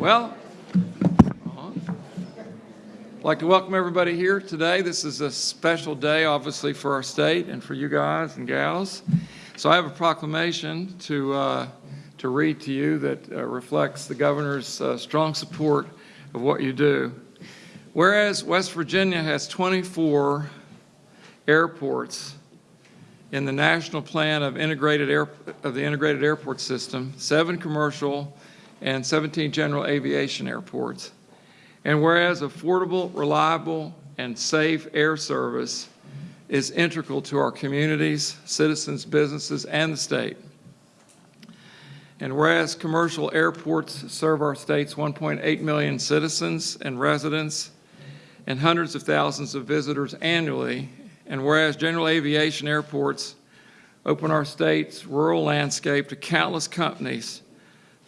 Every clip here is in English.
Well, I'd like to welcome everybody here today. This is a special day, obviously, for our state and for you guys and gals. So I have a proclamation to, uh, to read to you that uh, reflects the governor's uh, strong support of what you do. Whereas West Virginia has 24 airports in the national plan of integrated air, of the integrated airport system, seven commercial and 17 general aviation airports. And whereas affordable, reliable, and safe air service is integral to our communities, citizens, businesses, and the state. And whereas commercial airports serve our state's 1.8 million citizens and residents and hundreds of thousands of visitors annually, and whereas general aviation airports open our state's rural landscape to countless companies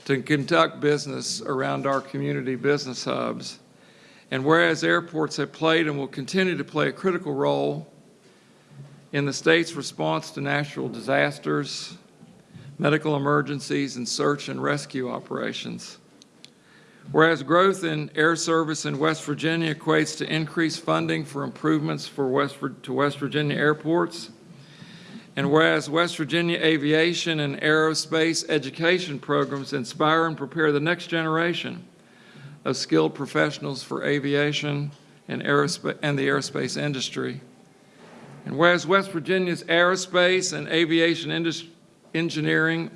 to conduct business around our community business hubs, and whereas airports have played and will continue to play a critical role in the state's response to natural disasters, medical emergencies, and search and rescue operations. Whereas growth in air service in West Virginia equates to increased funding for improvements for West, to West Virginia airports, and whereas West Virginia aviation and aerospace education programs inspire and prepare the next generation of skilled professionals for aviation and, and the aerospace industry. And whereas West Virginia's aerospace and aviation engineering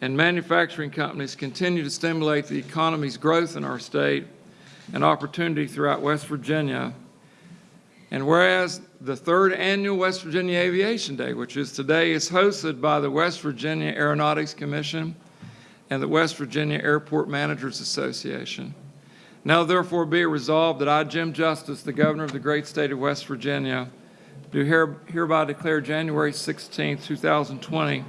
and manufacturing companies continue to stimulate the economy's growth in our state and opportunity throughout West Virginia. And whereas the third annual West Virginia Aviation Day, which is today, is hosted by the West Virginia Aeronautics Commission and the West Virginia Airport Managers Association. Now therefore be it resolved that I, Jim Justice, the governor of the great state of West Virginia, do hereby declare January 16, 2020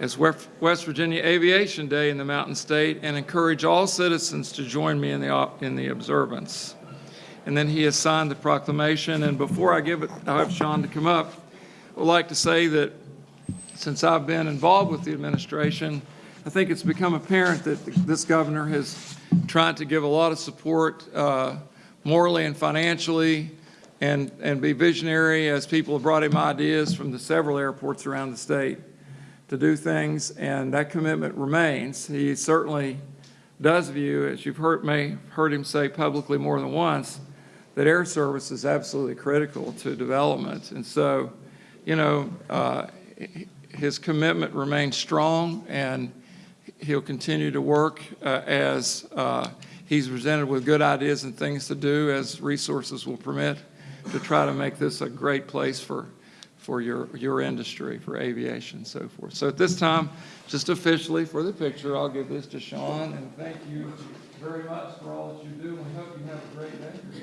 as West Virginia Aviation Day in the Mountain State and encourage all citizens to join me in the, in the observance. And then he has signed the proclamation. And before I give it, I'll have Sean to come up. I would like to say that since I've been involved with the administration, I think it's become apparent that this governor has tried to give a lot of support uh, morally and financially and, and be visionary as people have brought him ideas from the several airports around the state to do things, and that commitment remains. He certainly does view, as you've heard, may heard him say publicly more than once, that air service is absolutely critical to development. And so, you know, uh, his commitment remains strong, and he'll continue to work uh, as uh, he's presented with good ideas and things to do as resources will permit to try to make this a great place for for your, your industry, for aviation and so forth. So at this time, just officially for the picture, I'll give this to Sean, and thank you very much for all that you do, and we hope you have a great day.